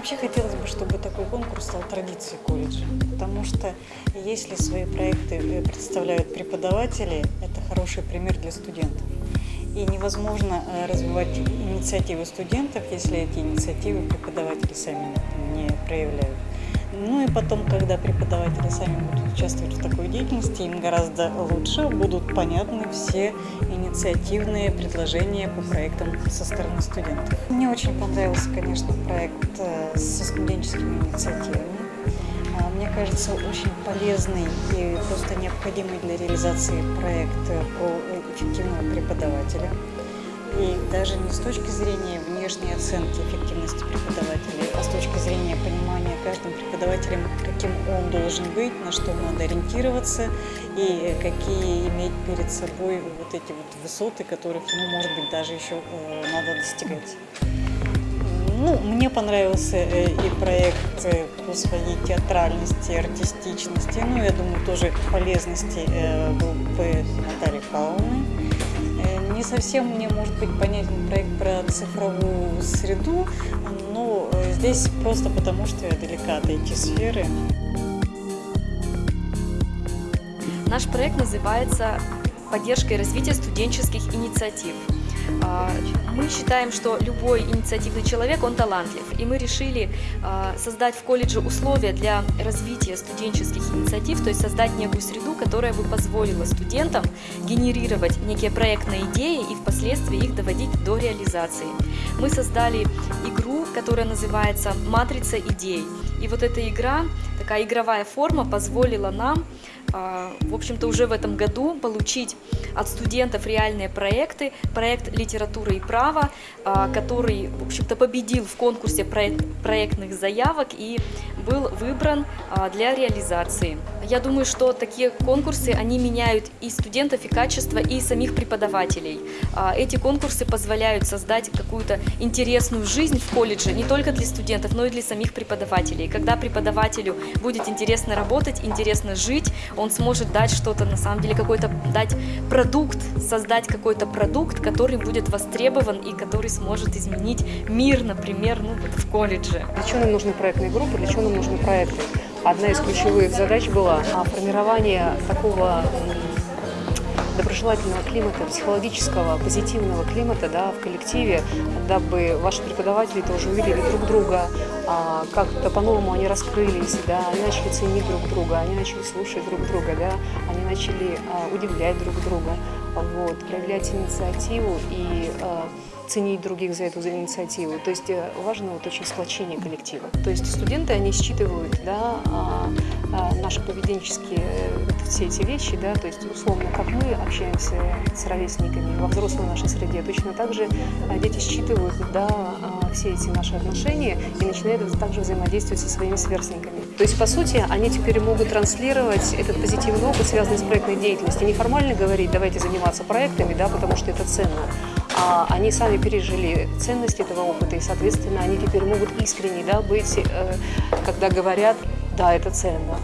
Вообще хотелось бы, чтобы такой конкурс стал традицией колледжа, потому что если свои проекты э, представляют преподаватели, это хороший пример для студентов. И невозможно э, развивать инициативы студентов, если эти инициативы преподаватели сами не проявляют. Ну и потом, когда преподаватели сами будут участвовать в такой деятельности, им гораздо лучше будут понятны все инициативные предложения по проектам со стороны студентов. Мне очень понравился, конечно, проект э, со студенческими инициативами. А, мне кажется, очень полезный и просто необходимый для реализации проект про эффективного преподавателя. И даже не с точки зрения внешней оценки эффективности преподавателя, а с точки зрения понимания каждым преподавателем, каким он должен быть, на что надо ориентироваться и какие иметь перед собой вот эти вот высоты, которых ему, может быть, даже еще э, надо достигать. Ну, мне понравился э, и проект э, по своей театральности, артистичности, ну, я думаю, тоже полезности бы Натальи Павловны не совсем мне может быть понятен проект про цифровую среду, но э, здесь просто потому, что я далека от эти сферы. Наш проект называется «Поддержка и развитие студенческих инициатив». А, мы считаем, что любой инициативный человек, он талантлив, и мы решили а, создать в колледже условия для развития студенческих инициатив, то есть создать некую среду, которая бы позволила студентам генерировать некие проектные идеи и впоследствии их доводить до реализации. Мы создали игру, которая называется «Матрица идей». И вот эта игра, такая игровая форма позволила нам в общем-то, уже в этом году получить от студентов реальные проекты. Проект «Литература и право», а, который, в общем-то, победил в конкурсе проектных заявок и был выбран а, для реализации. Я думаю, что такие конкурсы, они меняют и студентов, и качество, и самих преподавателей. Эти конкурсы позволяют создать какую-то интересную жизнь в колледже не только для студентов, но и для самих преподавателей. Когда преподавателю будет интересно работать, интересно жить, он сможет дать что-то, на самом деле, какой-то дать продукт, создать какой-то продукт, который будет востребован и который сможет изменить мир, например, ну, вот в колледже. Для чего нам нужны проектные группы, для чего нам нужны проекты? Одна из ключевых задач была формирование такого доброжелательного климата, психологического, позитивного климата да, в коллективе, дабы ваши преподаватели тоже увидели друг друга, а, как-то по-новому они раскрылись, да, они начали ценить друг друга, они начали слушать друг друга, да, они начали а, удивлять друг друга, вот, проявлять инициативу и а, ценить других за эту за инициативу. То есть э, важно вот очень сплочение коллектива. То есть студенты, они считывают да, а, наши поведенческие вот, все эти вещи, да, то есть условно, как мы общаемся с ровесниками во взрослой нашей среде, точно так же а, дети считывают да, все эти наши отношения и начинают также взаимодействовать со своими сверстниками. То есть, по сути, они теперь могут транслировать этот позитивный опыт, связанный с проектной деятельностью. Неформально говорить, давайте заниматься проектами, да, потому что это ценно а они сами пережили ценность этого опыта, и, соответственно, они теперь могут искренне да, быть, э, когда говорят, да, это ценно.